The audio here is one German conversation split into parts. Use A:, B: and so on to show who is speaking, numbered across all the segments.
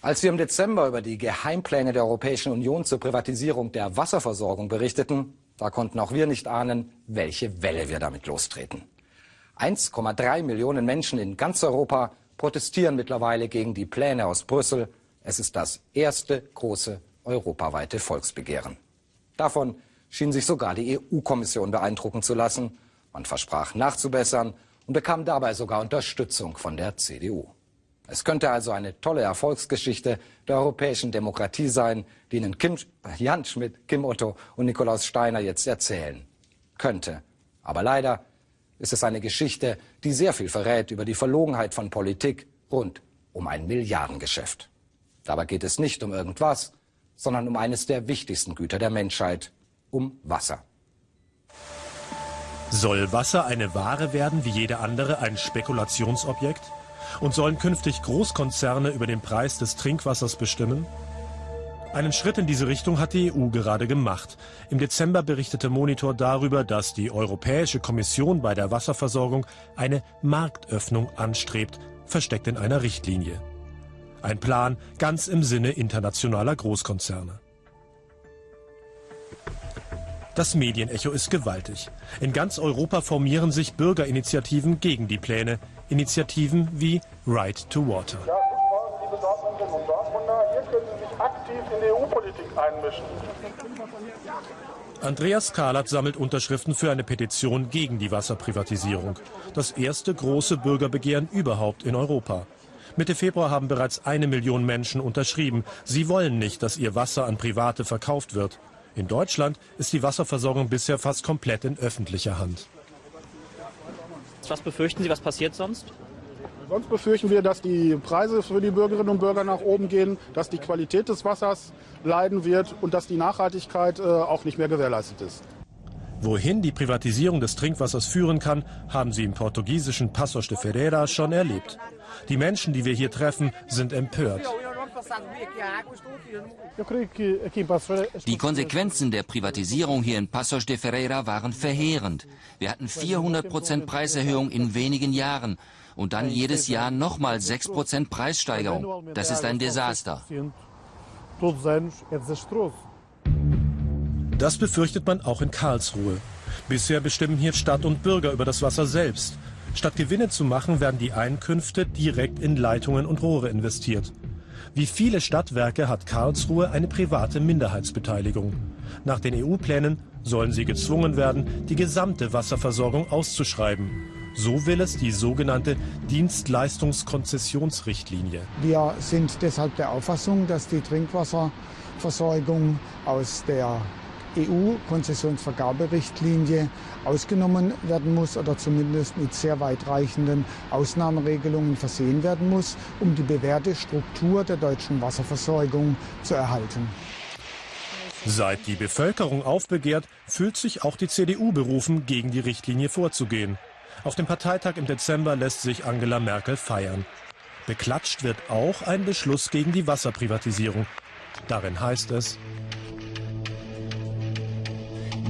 A: Als wir im Dezember über die Geheimpläne der Europäischen Union zur Privatisierung der Wasserversorgung berichteten, da konnten auch wir nicht ahnen, welche Welle wir damit lostreten. 1,3 Millionen Menschen in ganz Europa protestieren mittlerweile gegen die Pläne aus Brüssel. Es ist das erste große europaweite Volksbegehren. Davon schien sich sogar die EU-Kommission beeindrucken zu lassen. Man versprach nachzubessern und bekam dabei sogar Unterstützung von der CDU. Es könnte also eine tolle Erfolgsgeschichte der europäischen Demokratie sein, die Ihnen Kim, Jan Schmidt, Kim Otto und Nikolaus Steiner jetzt erzählen. Könnte. Aber leider ist es eine Geschichte, die sehr viel verrät über die Verlogenheit von Politik rund um ein Milliardengeschäft. Dabei geht es nicht um irgendwas, sondern um eines der wichtigsten Güter der Menschheit, um Wasser.
B: Soll Wasser eine Ware werden wie jede andere, ein Spekulationsobjekt? Und sollen künftig Großkonzerne über den Preis des Trinkwassers bestimmen? Einen Schritt in diese Richtung hat die EU gerade gemacht. Im Dezember berichtete Monitor darüber, dass die Europäische Kommission bei der Wasserversorgung eine Marktöffnung anstrebt, versteckt in einer Richtlinie. Ein Plan ganz im Sinne internationaler Großkonzerne. Das Medienecho ist gewaltig. In ganz Europa formieren sich Bürgerinitiativen gegen die Pläne. Initiativen wie Right to Water.
C: Ja, liebe Dortmunderinnen und Dortmunder, hier können Sie sich aktiv in die EU-Politik einmischen.
B: Andreas Kahlert sammelt Unterschriften für eine Petition gegen die Wasserprivatisierung. Das erste große Bürgerbegehren überhaupt in Europa. Mitte Februar haben bereits eine Million Menschen unterschrieben. Sie wollen nicht, dass ihr Wasser an Private verkauft wird. In Deutschland ist die Wasserversorgung bisher fast komplett in öffentlicher Hand.
D: Was befürchten Sie, was passiert sonst?
C: Sonst befürchten wir, dass die Preise für die Bürgerinnen und Bürger nach oben gehen, dass die Qualität des Wassers leiden wird und dass die Nachhaltigkeit äh, auch nicht mehr gewährleistet ist.
B: Wohin die Privatisierung des Trinkwassers führen kann, haben sie im portugiesischen Passos de Ferreira schon erlebt. Die Menschen, die wir hier treffen, sind empört.
E: Die Konsequenzen der Privatisierung hier in Passos de Ferreira waren verheerend. Wir hatten 400 Prozent Preiserhöhung in wenigen Jahren und dann jedes Jahr nochmal 6 Prozent Preissteigerung. Das ist ein Desaster.
B: Das befürchtet man auch in Karlsruhe. Bisher bestimmen hier Stadt und Bürger über das Wasser selbst. Statt Gewinne zu machen, werden die Einkünfte direkt in Leitungen und Rohre investiert. Wie viele Stadtwerke hat Karlsruhe eine private Minderheitsbeteiligung. Nach den EU-Plänen sollen sie gezwungen werden, die gesamte Wasserversorgung auszuschreiben. So will es die sogenannte Dienstleistungskonzessionsrichtlinie.
F: Wir sind deshalb der Auffassung, dass die Trinkwasserversorgung aus der EU-Konzessionsvergaberichtlinie ausgenommen werden muss oder zumindest mit sehr weitreichenden Ausnahmeregelungen versehen werden muss, um die bewährte Struktur der deutschen Wasserversorgung zu erhalten.
B: Seit die Bevölkerung aufbegehrt, fühlt sich auch die CDU berufen, gegen die Richtlinie vorzugehen. Auf dem Parteitag im Dezember lässt sich Angela Merkel feiern. Beklatscht wird auch ein Beschluss gegen die Wasserprivatisierung. Darin heißt es,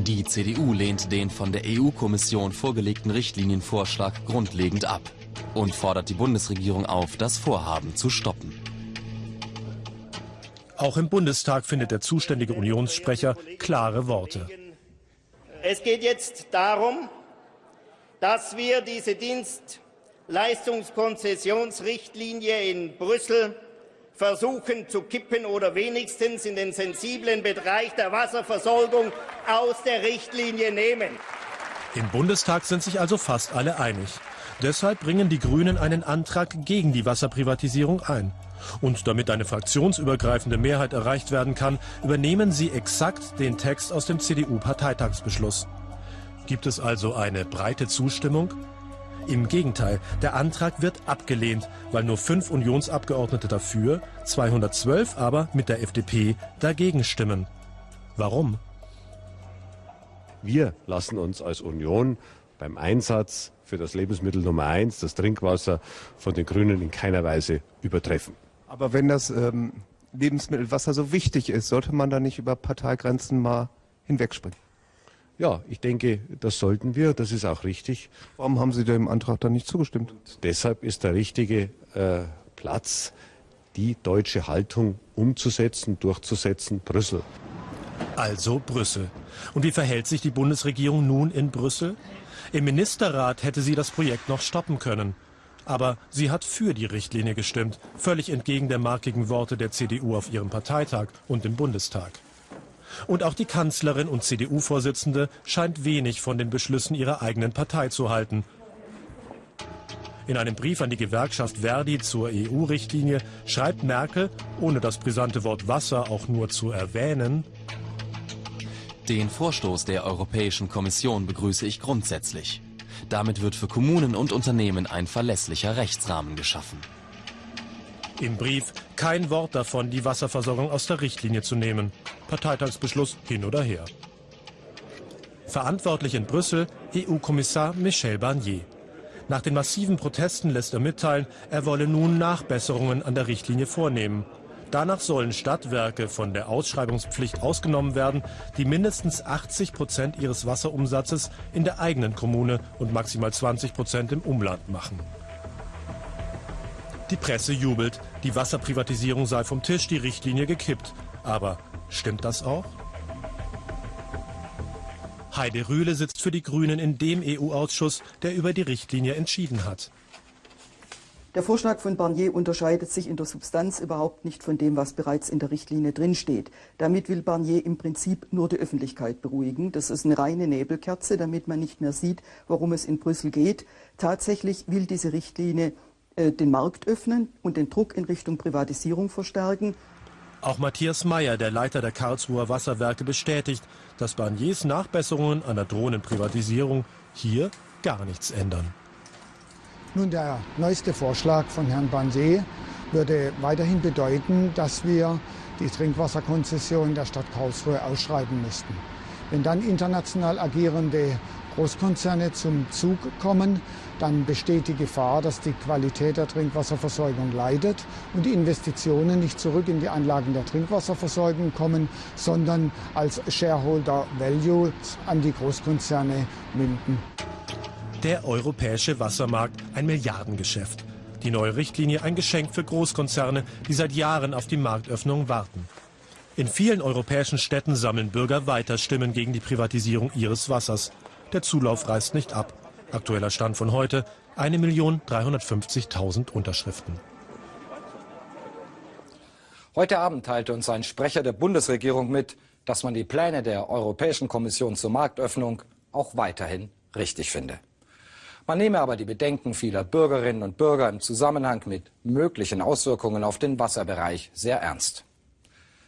G: die CDU lehnt den von der EU-Kommission vorgelegten Richtlinienvorschlag grundlegend ab und fordert die Bundesregierung auf, das Vorhaben zu stoppen.
B: Auch im Bundestag findet der zuständige Unionssprecher klare Worte.
H: Es geht jetzt darum, dass wir diese Dienstleistungskonzessionsrichtlinie in Brüssel versuchen zu kippen oder wenigstens in den sensiblen Bereich der Wasserversorgung aus der Richtlinie nehmen.
B: Im Bundestag sind sich also fast alle einig. Deshalb bringen die Grünen einen Antrag gegen die Wasserprivatisierung ein. Und damit eine fraktionsübergreifende Mehrheit erreicht werden kann, übernehmen sie exakt den Text aus dem CDU-Parteitagsbeschluss. Gibt es also eine breite Zustimmung? Im Gegenteil, der Antrag wird abgelehnt, weil nur fünf Unionsabgeordnete dafür, 212 aber mit der FDP dagegen stimmen. Warum?
I: Wir lassen uns als Union beim Einsatz für das Lebensmittel Nummer eins, das Trinkwasser, von den Grünen in keiner Weise übertreffen.
J: Aber wenn das ähm, Lebensmittelwasser so wichtig ist, sollte man da nicht über Parteigrenzen mal hinwegspringen?
I: Ja, ich denke, das sollten wir. Das ist auch richtig.
J: Warum haben Sie dem Antrag dann nicht zugestimmt?
I: Und deshalb ist der richtige äh, Platz die deutsche Haltung umzusetzen, durchzusetzen, Brüssel.
B: Also Brüssel. Und wie verhält sich die Bundesregierung nun in Brüssel? Im Ministerrat hätte sie das Projekt noch stoppen können. Aber sie hat für die Richtlinie gestimmt, völlig entgegen der markigen Worte der CDU auf ihrem Parteitag und im Bundestag. Und auch die Kanzlerin und CDU-Vorsitzende scheint wenig von den Beschlüssen ihrer eigenen Partei zu halten. In einem Brief an die Gewerkschaft Verdi zur EU-Richtlinie schreibt Merkel, ohne das brisante Wort Wasser auch nur zu erwähnen,
G: den Vorstoß der Europäischen Kommission begrüße ich grundsätzlich. Damit wird für Kommunen und Unternehmen ein verlässlicher Rechtsrahmen geschaffen.
B: Im Brief kein Wort davon, die Wasserversorgung aus der Richtlinie zu nehmen. Parteitagsbeschluss hin oder her. Verantwortlich in Brüssel EU-Kommissar Michel Barnier. Nach den massiven Protesten lässt er mitteilen, er wolle nun Nachbesserungen an der Richtlinie vornehmen. Danach sollen Stadtwerke von der Ausschreibungspflicht ausgenommen werden, die mindestens 80 Prozent ihres Wasserumsatzes in der eigenen Kommune und maximal 20 Prozent im Umland machen. Die Presse jubelt, die Wasserprivatisierung sei vom Tisch, die Richtlinie gekippt. Aber stimmt das auch? Heide Rühle sitzt für die Grünen in dem EU-Ausschuss, der über die Richtlinie entschieden hat.
K: Der Vorschlag von Barnier unterscheidet sich in der Substanz überhaupt nicht von dem, was bereits in der Richtlinie drinsteht. Damit will Barnier im Prinzip nur die Öffentlichkeit beruhigen. Das ist eine reine Nebelkerze, damit man nicht mehr sieht, worum es in Brüssel geht. Tatsächlich will diese Richtlinie äh, den Markt öffnen und den Druck in Richtung Privatisierung verstärken.
B: Auch Matthias Mayer, der Leiter der Karlsruher Wasserwerke, bestätigt, dass Barniers Nachbesserungen an der drohenden Privatisierung hier gar nichts ändern.
F: Nun, der neueste Vorschlag von Herrn Banse würde weiterhin bedeuten, dass wir die Trinkwasserkonzession der Stadt Karlsruhe ausschreiben müssten. Wenn dann international agierende Großkonzerne zum Zug kommen, dann besteht die Gefahr, dass die Qualität der Trinkwasserversorgung leidet und die Investitionen nicht zurück in die Anlagen der Trinkwasserversorgung kommen, sondern als Shareholder Value an die Großkonzerne münden.
B: Der europäische Wassermarkt ein Milliardengeschäft. Die neue Richtlinie ein Geschenk für Großkonzerne, die seit Jahren auf die Marktöffnung warten. In vielen europäischen Städten sammeln Bürger weiter Stimmen gegen die Privatisierung ihres Wassers. Der Zulauf reißt nicht ab. Aktueller Stand von heute 1.350.000 Unterschriften.
A: Heute Abend teilte uns ein Sprecher der Bundesregierung mit, dass man die Pläne der Europäischen Kommission zur Marktöffnung auch weiterhin richtig finde. Man nehme aber die Bedenken vieler Bürgerinnen und Bürger im Zusammenhang mit möglichen Auswirkungen auf den Wasserbereich sehr ernst.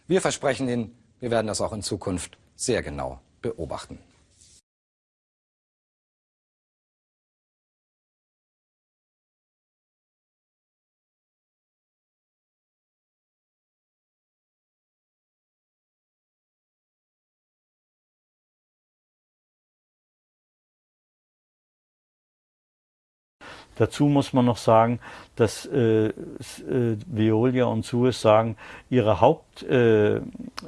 A: Wir versprechen Ihnen, wir werden das auch in Zukunft sehr genau beobachten.
L: Dazu muss man noch sagen, dass äh, äh, Veolia und Suez sagen, ihre Haupt, äh,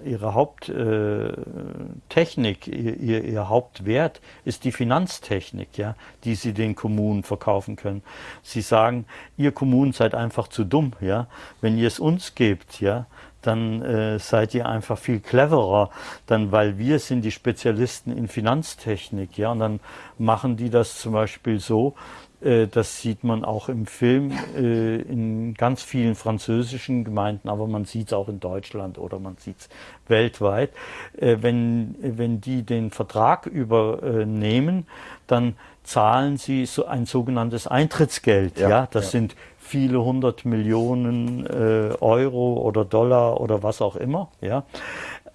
L: ihre Haupttechnik, äh, ihr, ihr, Hauptwert ist die Finanztechnik, ja, die sie den Kommunen verkaufen können. Sie sagen, ihr Kommunen seid einfach zu dumm, ja. Wenn ihr es uns gebt, ja, dann äh, seid ihr einfach viel cleverer, dann weil wir sind die Spezialisten in Finanztechnik, ja, und dann machen die das zum Beispiel so, das sieht man auch im Film äh, in ganz vielen französischen Gemeinden, aber man sieht es auch in Deutschland oder man sieht es weltweit. Äh, wenn, wenn die den Vertrag übernehmen, dann zahlen sie so ein sogenanntes Eintrittsgeld. Ja, ja das ja. sind viele hundert Millionen Euro oder Dollar oder was auch immer. Ja,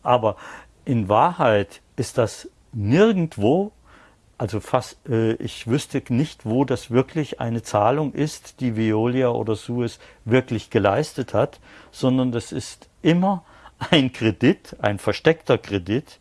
L: aber in Wahrheit ist das nirgendwo also fast, äh, ich wüsste nicht, wo das wirklich eine Zahlung ist, die Veolia oder Suez wirklich geleistet hat, sondern das ist immer ein Kredit, ein versteckter Kredit,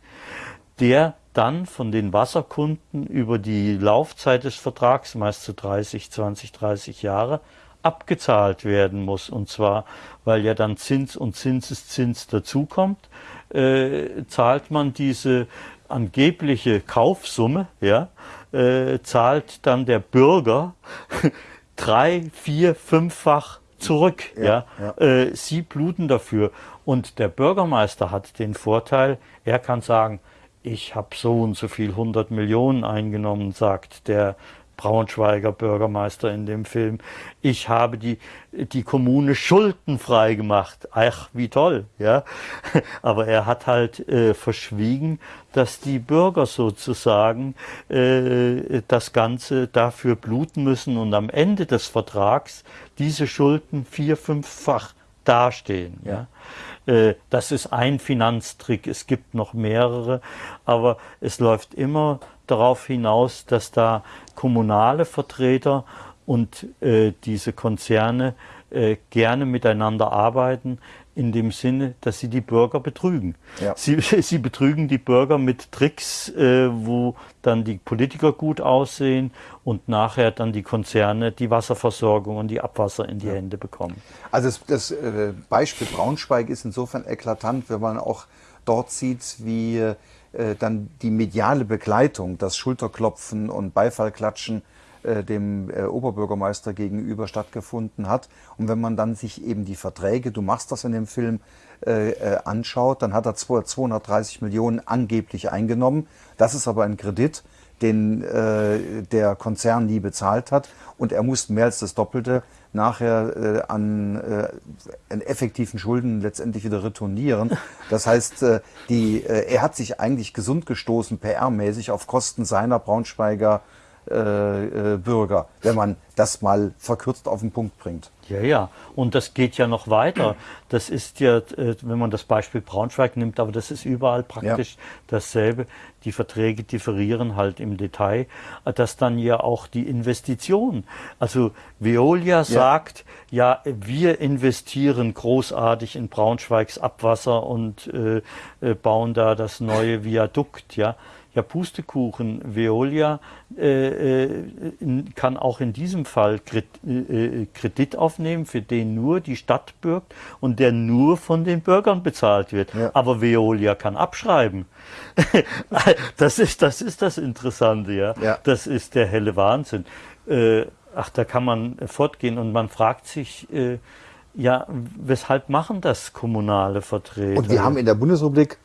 L: der dann von den Wasserkunden über die Laufzeit des Vertrags, meist zu 30, 20, 30 Jahre, abgezahlt werden muss. Und zwar, weil ja dann Zins und Zinseszins dazukommt, äh, zahlt man diese angebliche Kaufsumme, ja, äh, zahlt dann der Bürger drei, vier, fünffach zurück. Ja, ja. Äh, sie bluten dafür. Und der Bürgermeister hat den Vorteil, er kann sagen, ich habe so und so viel 100 Millionen eingenommen, sagt der Braunschweiger Bürgermeister in dem Film. Ich habe die, die Kommune schuldenfrei gemacht. Ach, wie toll, ja. Aber er hat halt äh, verschwiegen, dass die Bürger sozusagen äh, das Ganze dafür bluten müssen und am Ende des Vertrags diese Schulden vier, fünffach dastehen. Ja. Äh, das ist ein Finanztrick. Es gibt noch mehrere, aber es läuft immer darauf hinaus, dass da kommunale Vertreter und äh, diese Konzerne äh, gerne miteinander arbeiten, in dem Sinne, dass sie die Bürger betrügen. Ja. Sie, sie betrügen die Bürger mit Tricks, äh, wo dann die Politiker gut aussehen und nachher dann die Konzerne die Wasserversorgung und die Abwasser in die ja. Hände bekommen.
M: Also das, das äh, Beispiel Braunschweig ist insofern eklatant, wenn man auch dort sieht, wie dann die mediale Begleitung, das Schulterklopfen und Beifallklatschen äh, dem äh, Oberbürgermeister gegenüber stattgefunden hat. Und wenn man dann sich eben die Verträge, du machst das in dem Film, äh, äh anschaut, dann hat er 230 Millionen angeblich eingenommen. Das ist aber ein Kredit, den äh, der Konzern nie bezahlt hat. Und er muss mehr als das Doppelte nachher äh, an, äh, an effektiven Schulden letztendlich wieder retournieren. Das heißt, äh, die, äh, er hat sich eigentlich gesund gestoßen, PR-mäßig, auf Kosten seiner Braunschweiger Bürger, wenn man das mal verkürzt auf den Punkt bringt.
L: Ja, ja. Und das geht ja noch weiter. Das ist ja, äh, wenn man das Beispiel Braunschweig nimmt, aber das ist überall praktisch ja. dasselbe. Die Verträge differieren halt im Detail, dass dann ja auch die Investition, also Veolia ja. sagt, ja, wir investieren großartig in Braunschweigs Abwasser und äh, äh bauen da das neue Viadukt, ja. Ja, Pustekuchen, Veolia äh, äh, kann auch in diesem Fall äh, Kredit aufnehmen, für den nur die Stadt bürgt und der nur von den Bürgern bezahlt wird. Ja. Aber Veolia kann abschreiben. das, ist, das ist das Interessante, ja. ja. Das ist der helle Wahnsinn. Äh, ach, da kann man fortgehen und man fragt sich, äh, ja, weshalb machen das kommunale Vertreter?
M: Und wir haben in der Bundesrepublik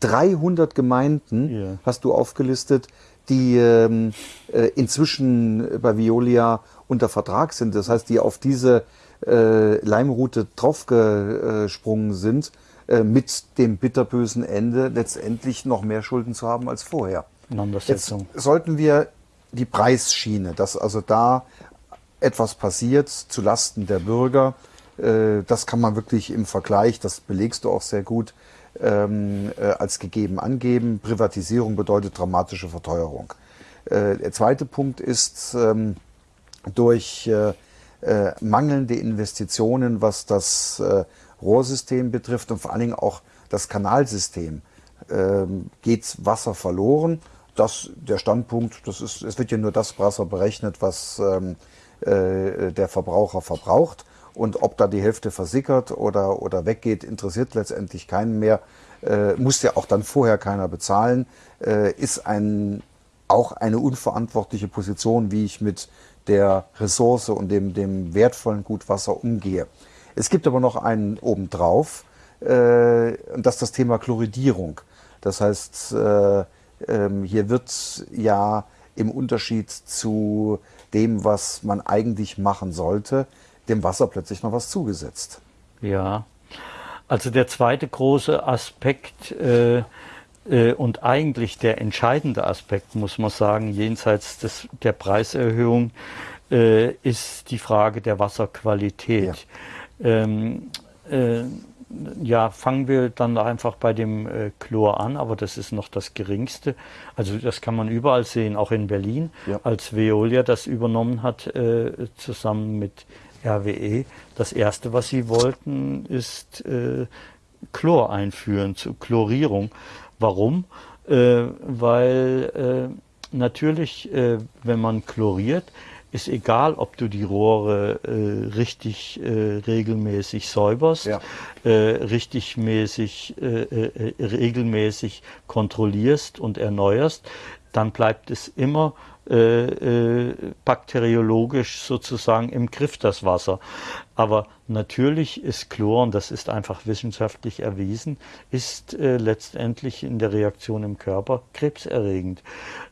M: 300 Gemeinden, yeah. hast du aufgelistet, die ähm, äh, inzwischen bei Violia unter Vertrag sind. Das heißt, die auf diese äh, Leimroute draufgesprungen sind, äh, mit dem bitterbösen Ende letztendlich noch mehr Schulden zu haben als vorher. Jetzt sollten wir die Preisschiene, dass also da etwas passiert zu Lasten der Bürger, das kann man wirklich im Vergleich, das belegst du auch sehr gut, ähm, äh, als gegeben angeben. Privatisierung bedeutet dramatische Verteuerung. Äh, der zweite Punkt ist ähm, durch äh, äh mangelnde Investitionen, was das äh, Rohrsystem betrifft und vor allen Dingen auch das Kanalsystem, ähm, geht Wasser verloren. Das, der Standpunkt, das ist, es wird ja nur das Wasser berechnet, was äh, der Verbraucher verbraucht. Und ob da die Hälfte versickert oder, oder weggeht, interessiert letztendlich keinen mehr. Äh, muss ja auch dann vorher keiner bezahlen. Äh, ist ein, auch eine unverantwortliche Position, wie ich mit der Ressource und dem, dem wertvollen Gut Wasser umgehe. Es gibt aber noch einen obendrauf, äh, und das ist das Thema Chloridierung. Das heißt, äh, ähm, hier wird ja im Unterschied zu dem, was man eigentlich machen sollte, dem Wasser plötzlich noch was zugesetzt.
L: Ja, also der zweite große Aspekt äh, äh, und eigentlich der entscheidende Aspekt, muss man sagen, jenseits des, der Preiserhöhung, äh, ist die Frage der Wasserqualität. Ja. Ähm, äh, ja, fangen wir dann einfach bei dem äh, Chlor an, aber das ist noch das Geringste. Also das kann man überall sehen, auch in Berlin, ja. als Veolia das übernommen hat, äh, zusammen mit RWE. Das erste, was sie wollten, ist äh, Chlor einführen, zur Chlorierung. Warum? Äh, weil äh, natürlich, äh, wenn man chloriert, ist egal, ob du die Rohre äh, richtig äh, regelmäßig säuberst, ja. äh, richtig mäßig, äh, äh, regelmäßig kontrollierst und erneuerst dann bleibt es immer äh, äh, bakteriologisch sozusagen im Griff, das Wasser. Aber natürlich ist Chlor, und das ist einfach wissenschaftlich erwiesen, ist äh, letztendlich in der Reaktion im Körper krebserregend.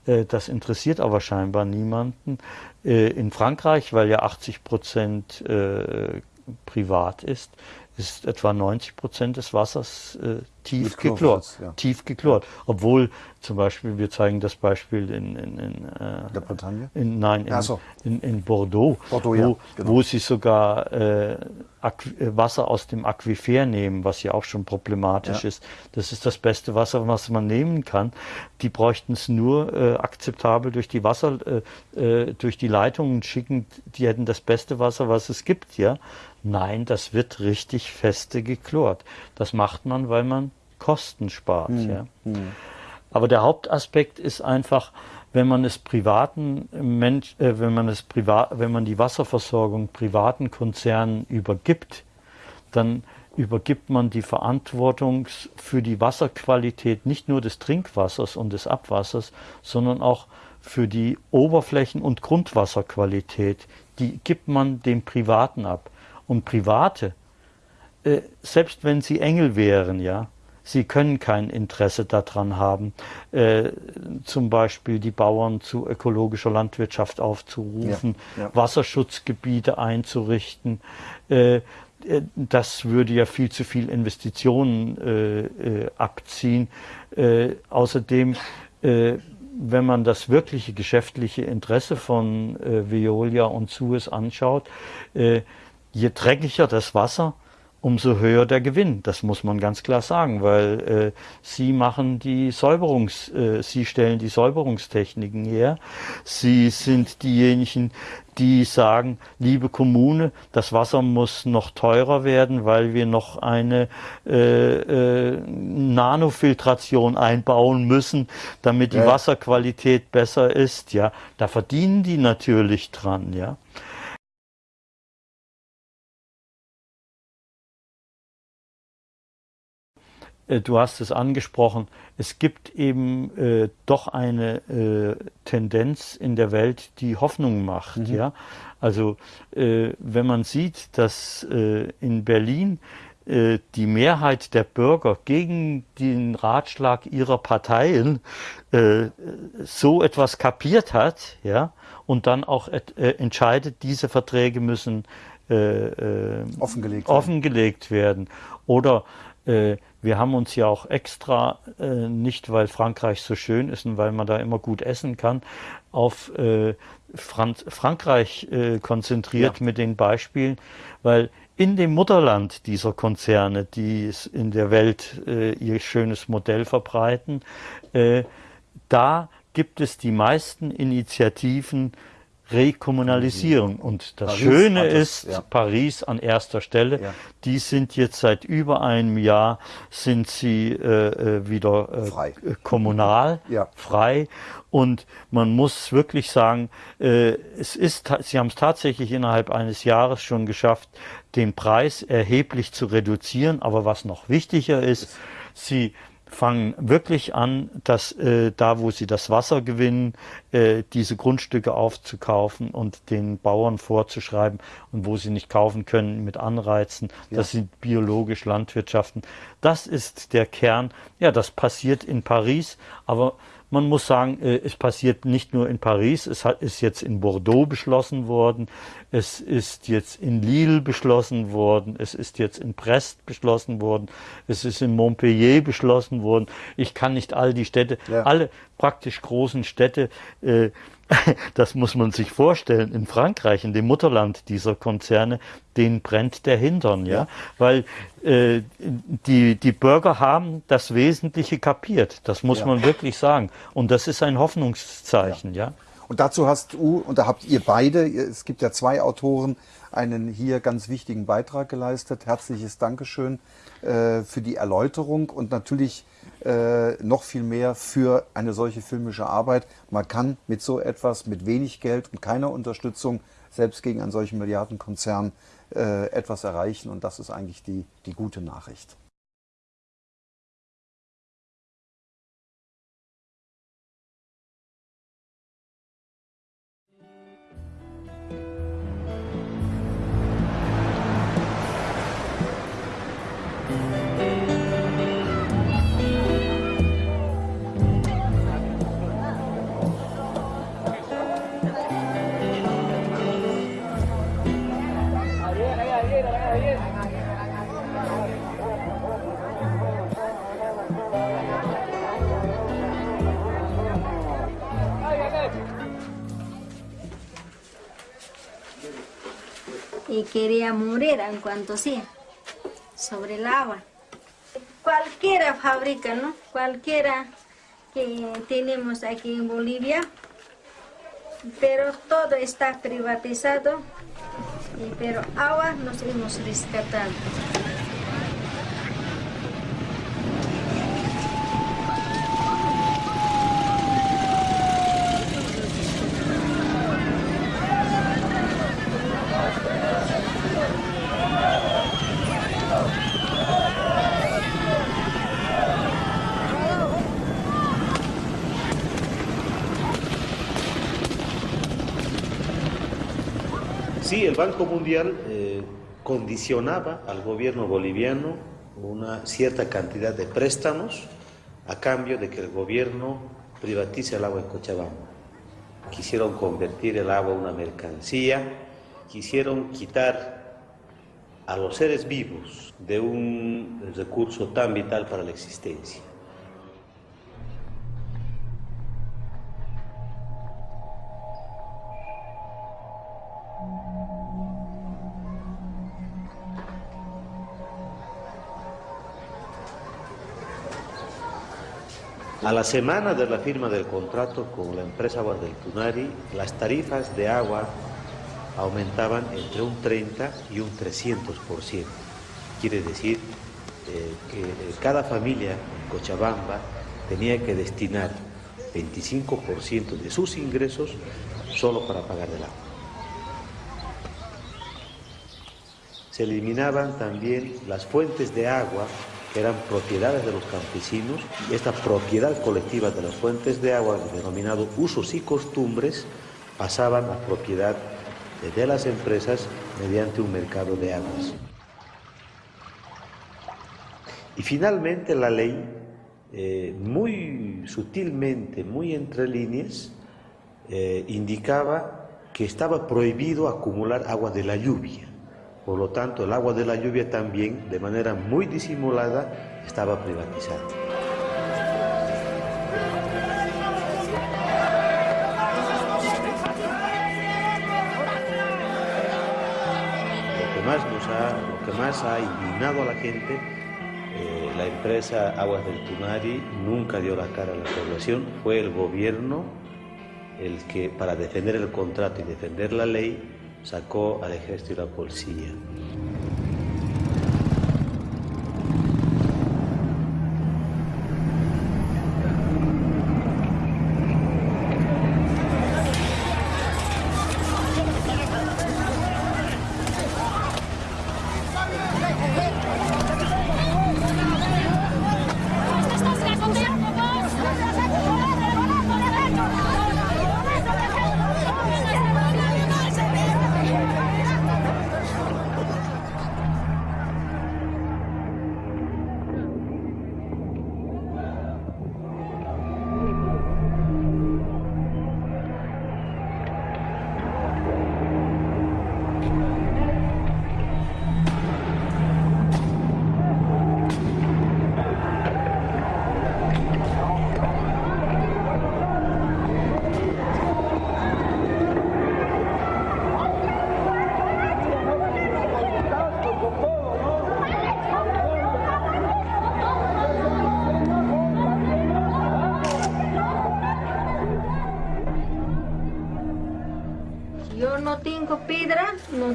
L: Äh, das interessiert aber scheinbar niemanden. Äh, in Frankreich, weil ja 80 Prozent äh, privat ist, ist etwa 90 Prozent des Wassers äh, tief geklort. Ja. Tief geklort. Obwohl zum Beispiel, wir zeigen das Beispiel in, in, in
M: äh, der Bretagne?
L: In, nein, in,
M: so.
L: in, in, Bordeaux,
M: Bordeaux
L: wo,
M: ja, genau.
L: wo sie sogar äh, Wasser aus dem Aquifer nehmen, was ja auch schon problematisch ja. ist. Das ist das beste Wasser, was man nehmen kann. Die bräuchten es nur äh, akzeptabel durch die Wasser, äh, äh, durch die Leitungen schicken. Die hätten das beste Wasser, was es gibt, ja. Nein, das wird richtig feste geklort. Das macht man, weil man Kosten spart. Mhm. Ja. Mhm. Aber der Hauptaspekt ist einfach, wenn man es privaten Mensch, äh, wenn man es privat, wenn man die Wasserversorgung privaten Konzernen übergibt, dann übergibt man die Verantwortung für die Wasserqualität nicht nur des Trinkwassers und des Abwassers, sondern auch für die Oberflächen- und Grundwasserqualität. Die gibt man dem Privaten ab. Und Private, äh, selbst wenn sie Engel wären, ja, sie können kein Interesse daran haben, äh, zum Beispiel die Bauern zu ökologischer Landwirtschaft aufzurufen, ja, ja. Wasserschutzgebiete einzurichten. Äh, äh das würde ja viel zu viel Investitionen äh, äh, abziehen. außerdem wenn man das wirkliche geschäftliche Interesse von äh, Veolia und Suez anschaut, äh, je dreckiger das Wasser, umso höher der Gewinn. Das muss man ganz klar sagen, weil äh, sie machen die Säuberungs, äh, sie stellen die Säuberungstechniken her. Sie sind diejenigen, die sagen, liebe Kommune, das Wasser muss noch teurer werden, weil wir noch eine äh, äh, Nanofiltration einbauen müssen, damit die ja. Wasserqualität besser ist. Ja, da verdienen die natürlich dran. Ja. Du hast es angesprochen, es gibt eben äh, doch eine äh, Tendenz in der Welt, die Hoffnung macht. Mhm. Ja? Also äh, wenn man sieht, dass äh, in Berlin äh, die Mehrheit der Bürger gegen den Ratschlag ihrer Parteien so etwas kapiert hat, ja, und dann auch entscheidet, diese Verträge müssen
M: offengelegt,
L: offengelegt werden. Oder äh, wir haben uns ja auch extra, äh, nicht weil Frankreich so schön ist und weil man da immer gut essen kann, auf äh, Franz Frankreich äh, konzentriert ja. mit den Beispielen, weil in dem Mutterland dieser Konzerne, die in der Welt äh, ihr schönes Modell verbreiten, äh, da gibt es die meisten Initiativen Rekommunalisierung. Und das Paris Schöne ist, ja. Paris an erster Stelle, ja. die sind jetzt seit über einem Jahr, sind sie äh, äh wieder äh, frei. kommunal, ja. frei. Und man muss wirklich sagen, äh, es ist, sie haben es tatsächlich innerhalb eines Jahres schon geschafft, den Preis erheblich zu reduzieren. Aber was noch wichtiger ist, sie fangen wirklich an, dass äh, da, wo sie das Wasser gewinnen, äh, diese Grundstücke aufzukaufen und den Bauern vorzuschreiben und wo sie nicht kaufen können mit Anreizen, ja. dass sie biologisch landwirtschaften. Das ist der Kern. Ja, das passiert in Paris, aber man muss sagen, äh, es passiert nicht nur in Paris, es ist jetzt in Bordeaux beschlossen worden, es ist jetzt in Lille beschlossen worden, es ist jetzt in Brest beschlossen worden, es ist in Montpellier beschlossen worden. Ich kann nicht all die Städte, ja. alle praktisch großen Städte äh, das muss man sich vorstellen, in Frankreich, in dem Mutterland dieser Konzerne, denen brennt der Hintern, ja, ja. weil äh, die, die Bürger haben das Wesentliche kapiert, das muss ja. man wirklich sagen. Und das ist ein Hoffnungszeichen, ja. ja.
M: Und dazu hast du, und da habt ihr beide, es gibt ja zwei Autoren, einen hier ganz wichtigen Beitrag geleistet. Herzliches Dankeschön äh, für die Erläuterung und natürlich äh, noch viel mehr für eine solche filmische Arbeit. Man kann mit so etwas, mit wenig Geld und keiner Unterstützung, selbst gegen einen solchen Milliardenkonzern, äh, etwas erreichen und das ist eigentlich die, die gute Nachricht.
N: Quería morir en cuanto sea, sobre el agua. Cualquiera fábrica, ¿no? Cualquiera que tenemos aquí en Bolivia, pero todo está privatizado, pero agua nos hemos rescatado.
O: Sí, el Banco Mundial eh, condicionaba al gobierno boliviano una cierta cantidad de préstamos a cambio de que el gobierno privatice el agua en Cochabamba. Quisieron convertir el agua en una mercancía, quisieron quitar a los seres vivos de un recurso tan vital para la existencia. A la semana de la firma del contrato con la empresa Aguas Tunari, las tarifas de agua aumentaban entre un 30 y un 300%. Quiere decir eh, que eh, cada familia en Cochabamba tenía que destinar 25% de sus ingresos solo para pagar el agua. Se eliminaban también las fuentes de agua eran propiedades de los campesinos, y esta propiedad colectiva de las fuentes de agua, denominado usos y costumbres, pasaban a propiedad de las empresas mediante un mercado de aguas. Y finalmente la ley, eh, muy sutilmente, muy entre líneas, eh, indicaba que estaba prohibido acumular agua de la lluvia. Por lo tanto, el agua de la lluvia también, de manera muy disimulada, estaba privatizada. Lo que más, nos ha, lo que más ha indignado a la gente, eh, la empresa Aguas del Tunari nunca dio la cara a la población, fue el gobierno el que, para defender el contrato y defender la ley, sacó al ejército y la policía.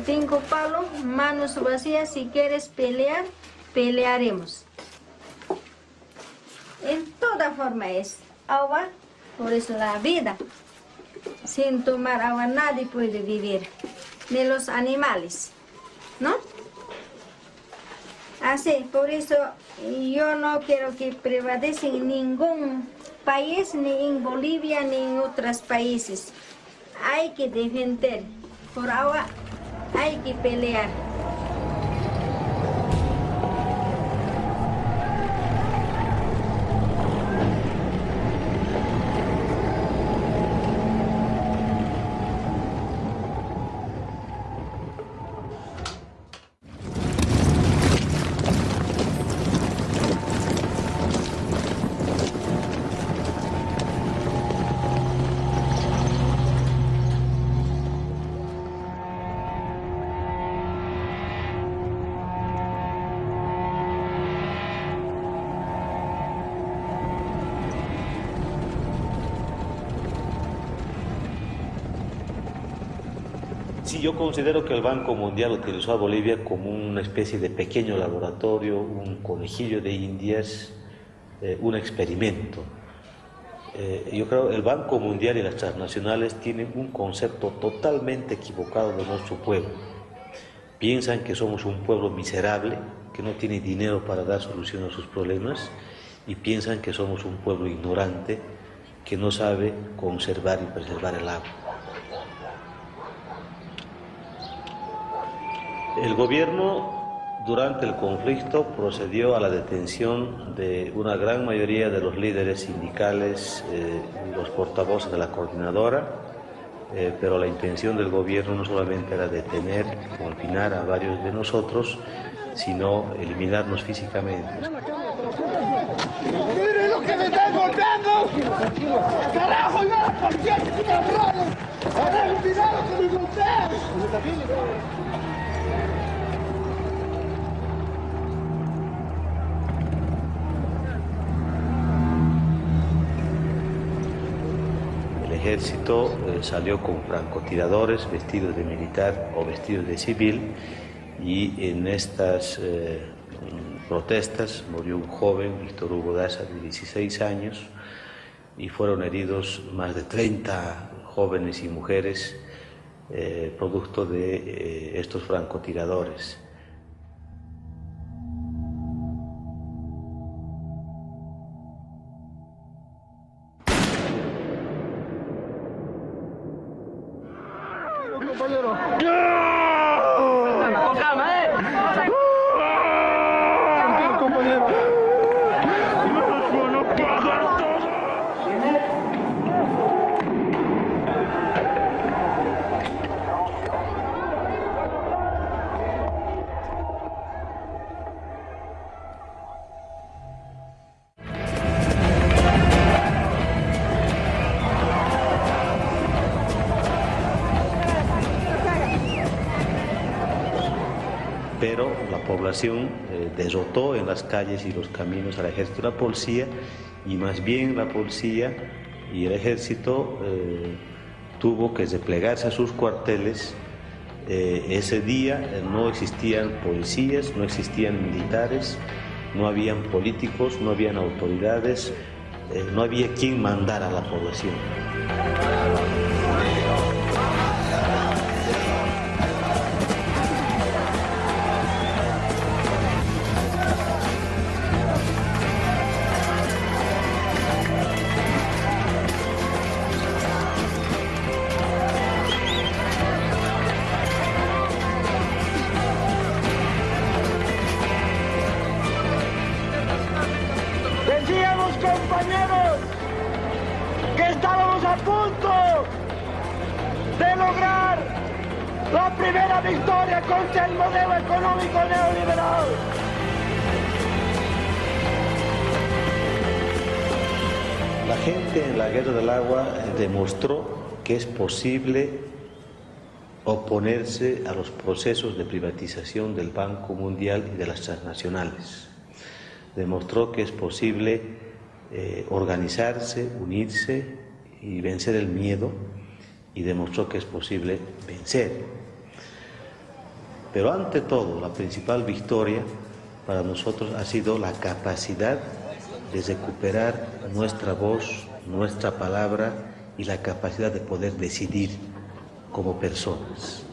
N: Cinco palos, manos vacías, si quieres pelear, pelearemos. En toda forma es agua, por eso la vida. Sin tomar agua nadie puede vivir, ni los animales, ¿no? Así, por eso yo no quiero que prevalecen ningún país, ni en Bolivia, ni en otros países. Hay que defender por agua hay que pelear.
O: Yo considero que el Banco Mundial utilizó a Bolivia como una especie de pequeño laboratorio, un conejillo de indias, eh, un experimento. Eh, yo creo que el Banco Mundial y las transnacionales tienen un concepto totalmente equivocado de nuestro pueblo. Piensan que somos un pueblo miserable, que no tiene dinero para dar solución a sus problemas, y piensan que somos un pueblo ignorante, que no sabe conservar y preservar el agua. El gobierno durante el conflicto procedió a la detención de una gran mayoría de los líderes sindicales eh, los portavoces de la coordinadora, eh, pero la intención del gobierno no solamente era detener, confinar a varios de nosotros, sino eliminarnos físicamente.
P: ¡Miren lo que me están golpeando! ¡Carajo, yo la policía cabrones! ¡Ahora cuidado que me golpean!
O: Ejército eh, salió con francotiradores vestidos de militar o vestidos de civil y en estas eh, protestas murió un joven, Víctor Hugo Daza, de 16 años, y fueron heridos más de 30 jóvenes y mujeres eh, producto de estos francotiradores. Pero la población eh, derrotó en las calles y los caminos al ejército y la policía, y más bien la policía y el ejército eh, tuvo que desplegarse a sus cuarteles. Eh, ese día no existían policías, no existían militares, no habían políticos, no habían autoridades, no había quien mandara a la población.
P: Punto de lograr la primera victoria contra el modelo económico neoliberal.
O: La gente en la Guerra del Agua demostró que es posible oponerse a los procesos de privatización del Banco Mundial y de las transnacionales. Demostró que es posible eh, organizarse, unirse y vencer el miedo y demostró que es posible vencer. Pero ante todo, la principal victoria para nosotros ha sido la capacidad de recuperar nuestra voz, nuestra palabra y la capacidad de poder decidir como personas.